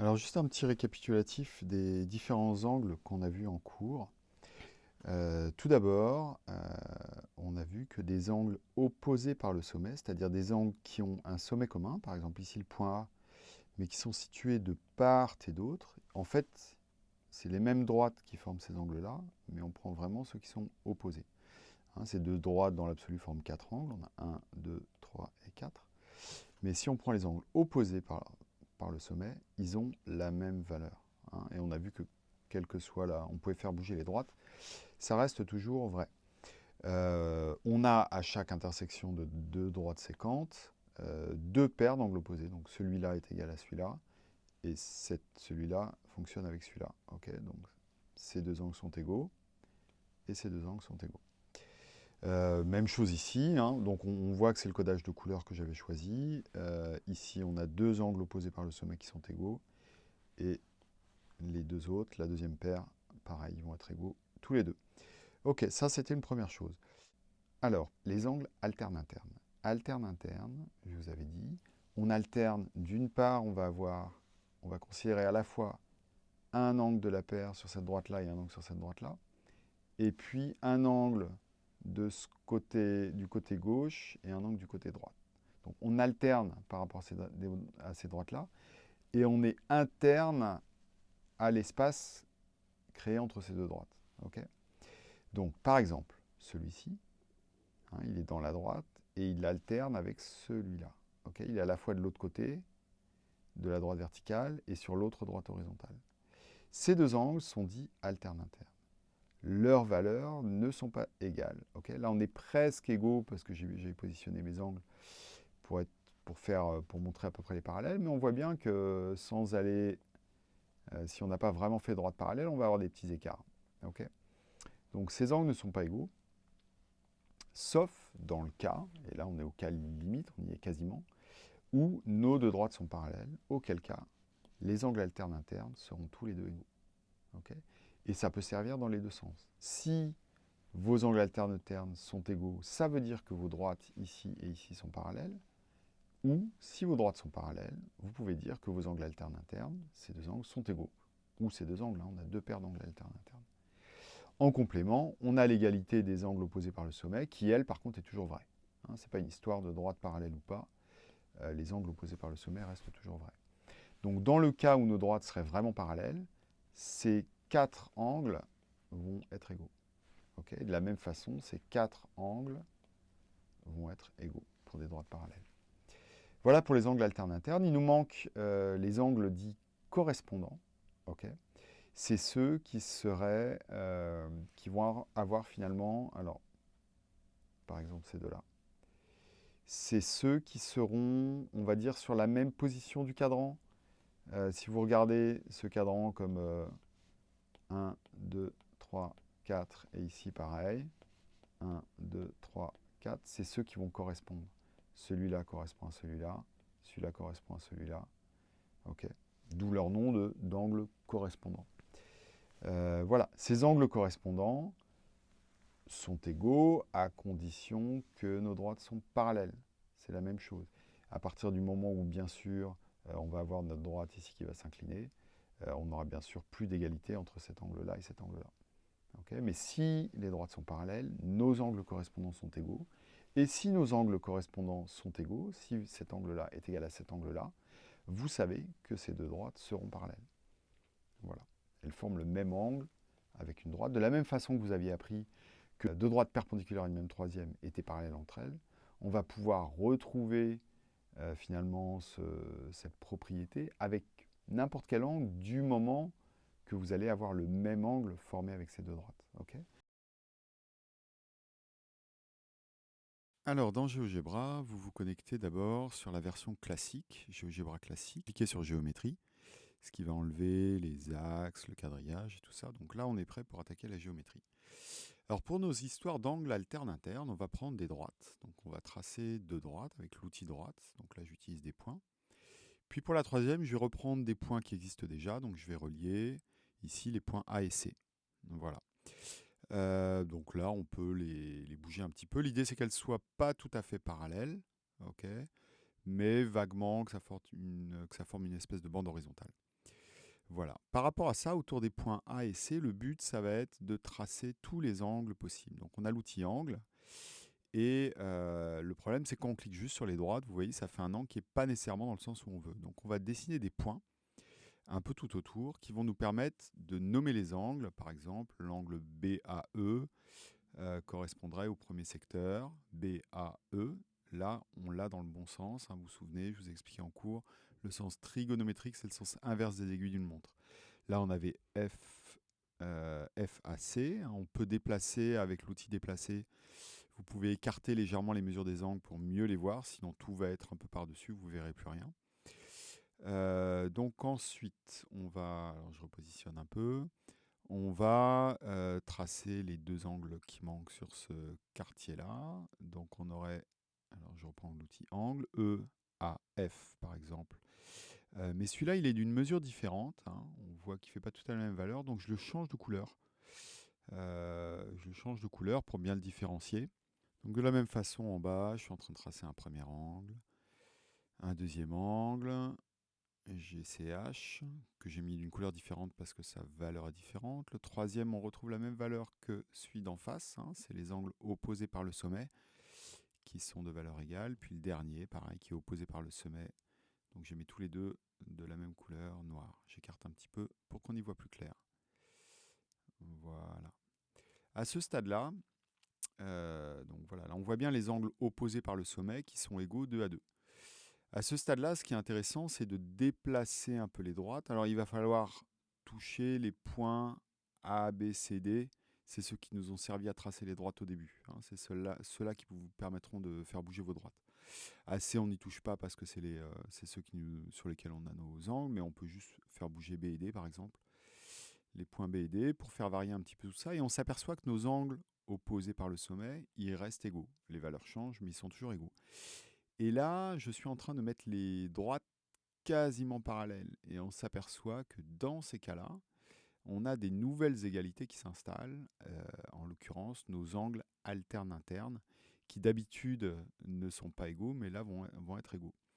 Alors juste un petit récapitulatif des différents angles qu'on a vus en cours. Euh, tout d'abord, euh, on a vu que des angles opposés par le sommet, c'est-à-dire des angles qui ont un sommet commun, par exemple ici le point A, mais qui sont situés de part et d'autre, en fait, c'est les mêmes droites qui forment ces angles-là, mais on prend vraiment ceux qui sont opposés. Hein, ces deux droites dans l'absolu forment quatre angles, on a 1, 2, 3 et 4. Mais si on prend les angles opposés par, par le sommet, ils ont la même valeur. Hein. et on a vu que quel que soit là, on pouvait faire bouger les droites, ça reste toujours vrai. Euh, on a à chaque intersection de deux droites séquentes, euh, deux paires d'angles opposés. Donc celui-là est égal à celui-là, et celui-là fonctionne avec celui-là. donc ces deux angles sont égaux, et ces deux angles sont égaux. Euh, même chose ici, hein. donc on, voit que c'est le codage de couleurs que j'avais choisi. ici, on a deux angles opposés par le sommet qui sont égaux, et les deux autres, la deuxième paire, pareil, ils vont être égaux tous les deux. Ok, ça c'était une première chose. Alors, les angles alterne-interne. Alterne-interne, je vous avais dit, on alterne, d'une part, on va avoir, on va considérer à la fois un angle de la paire sur cette droite-là et un angle sur cette droite-là, et puis un angle de ce côté, du côté gauche et un angle du côté droit. Donc on alterne par rapport à ces droites-là, et on est interne à l'espace créé entre ces deux droites. Donc, par exemple, celui-ci, hein, il est dans la droite et il alterne avec celui-là. il est à la fois de l'autre côté, de la droite verticale, et sur l'autre droite horizontale. Ces deux angles sont dits alterne-interne. Leurs valeurs ne sont pas égales. Là, on est presque égaux parce que j'ai positionné mes angles pour, être, pour, faire, pour montrer à peu près les parallèles, mais on voit bien que sans aller euh, si on n'a pas vraiment fait droite parallèle, on va avoir des petits écarts. Donc ces angles ne sont pas égaux, sauf dans le cas, et là on est au cas limite, on y est quasiment, où nos deux droites sont parallèles, auquel cas les angles alternes internes seront tous les deux égaux. Et ça peut servir dans les deux sens. Si vos angles alternes internes sont égaux, ça veut dire que vos droites ici et ici sont parallèles. Ou, si vos droites sont parallèles, vous pouvez dire que vos angles alternes internes, ces deux angles, sont égaux. Ou ces deux angles, là, on a deux paires d'angles alternes internes. En complément, on a l'égalité des angles opposés par le sommet, qui, elle, par contre, est toujours vraie. Hein, Ce n'est pas une histoire de droite parallèle ou pas. Euh, les angles opposés par le sommet restent toujours vrais. Donc, dans le cas où nos droites seraient vraiment parallèles, ces quatre angles vont être égaux. de la même façon, ces quatre angles vont être égaux pour des droites parallèles. Voilà pour les angles alternes internes. Il nous manque euh, les angles dits correspondants. C'est ceux qui seraient, euh, qui vont avoir finalement, alors, par exemple ces deux-là, c'est ceux qui seront, on va dire, sur la même position du cadran. Euh, si vous regardez ce cadran comme 1, 2, 3, 4, et ici pareil, 1, 2, 3, 4, c'est ceux qui vont correspondre celui-là correspond à celui-là, celui-là correspond à celui-là. ok D'où leur nom d'angle correspondant. Euh, voilà, ces angles correspondants sont égaux à condition que nos droites sont parallèles. C'est la même chose. À partir du moment où, bien sûr, euh, on va avoir notre droite ici qui va s'incliner, on aura bien sûr plus d'égalité entre cet angle-là et cet angle-là. Mais si les droites sont parallèles, nos angles correspondants sont égaux, et si nos angles correspondants sont égaux, si cet angle-là est égal à cet angle-là, vous savez que ces deux droites seront parallèles. Voilà. Elles forment le même angle avec une droite. De la même façon que vous aviez appris que deux droites perpendiculaires à une même troisième étaient parallèles entre elles, on va pouvoir retrouver euh, finalement cette propriété avec n'importe quel angle du moment que vous allez avoir le même angle formé avec ces deux droites. Alors, dans GeoGebra, vous vous connectez d'abord sur la version classique, GeoGebra classique. Cliquez sur Géométrie, ce qui va enlever les axes, le quadrillage et tout ça. Donc là, on est prêt pour attaquer la géométrie. Alors, pour nos histoires d'angles alternes internes, on va prendre des droites. Donc, on va tracer deux droites avec l'outil droite. Donc là, j'utilise des points. Puis pour la troisième, je vais reprendre des points qui existent déjà. Donc, je vais relier ici les points A et C. Voilà. Euh, donc là, on peut les, bouger un petit peu. L'idée, c'est qu'elles ne soient pas tout à fait parallèles, mais vaguement que ça, forme une, que ça forme une espèce de bande horizontale. Voilà. Par rapport à ça, autour des points A et C, le but, ça va être de tracer tous les angles possibles. Donc on a l'outil angle. Et le problème, c'est quand on clique juste sur les droites, vous voyez, ça fait un angle qui n'est pas nécessairement dans le sens où on veut. Donc on va dessiner des points un peu tout autour qui vont nous permettre de nommer les angles. Par exemple, l'angle BAE correspondrait au premier secteur, BAE. Là, on l'a dans le bon sens. Hein, vous vous souvenez, je vous ai expliqué en cours, le sens trigonométrique, c'est le sens inverse des aiguilles d'une montre. Là, on avait F, FAC. Hein, on peut déplacer avec l'outil déplacer. Vous pouvez écarter légèrement les mesures des angles pour mieux les voir, sinon tout va être un peu par-dessus, vous ne verrez plus rien. Euh, donc ensuite, on va, alors je repositionne un peu, on va euh, tracer les deux angles qui manquent sur ce quartier-là. Donc on aurait, alors je reprends l'outil angle, E, A, F par exemple. Euh, mais celui-là, il est d'une mesure différente. Hein. On voit qu'il ne fait pas tout à la même valeur, donc je le change de couleur. je le change de couleur pour bien le différencier. Donc de la même façon, en bas, je suis en train de tracer un premier angle, un deuxième angle, GCH, que j'ai mis d'une couleur différente parce que sa valeur est différente. Le troisième, on retrouve la même valeur que celui d'en face, hein. c'est les angles opposés par le sommet, qui sont de valeur égale. Puis le dernier, pareil, qui est opposé par le sommet. Donc j'ai mis tous les deux de la même couleur, noir. J'écarte un petit peu pour qu'on y voit plus clair. Voilà. À ce stade-là, euh, donc voilà, là on voit bien les angles opposés par le sommet qui sont égaux 2 à 2. À ce stade-là, ce qui est intéressant, c'est de déplacer un peu les droites. Alors il va falloir toucher les points A, B, C, D. C'est ceux qui nous ont servi à tracer les droites au début. Hein. C'est ceux-là qui vous permettront de faire bouger vos droites. AC, on n'y touche pas parce que c'est euh, ceux qui sur lesquels on a nos angles, mais on peut juste faire bouger B et D par exemple. Les points B et D pour faire varier un petit peu tout ça. Et on s'aperçoit que nos angles opposés par le sommet, ils restent égaux. Les valeurs changent, mais ils sont toujours égaux. Et là, je suis en train de mettre les droites quasiment parallèles. Et on s'aperçoit que dans ces cas-là, on a des nouvelles égalités qui s'installent, euh, en l'occurrence nos angles alternes internes, qui d'habitude ne sont pas égaux, mais là vont, vont être égaux.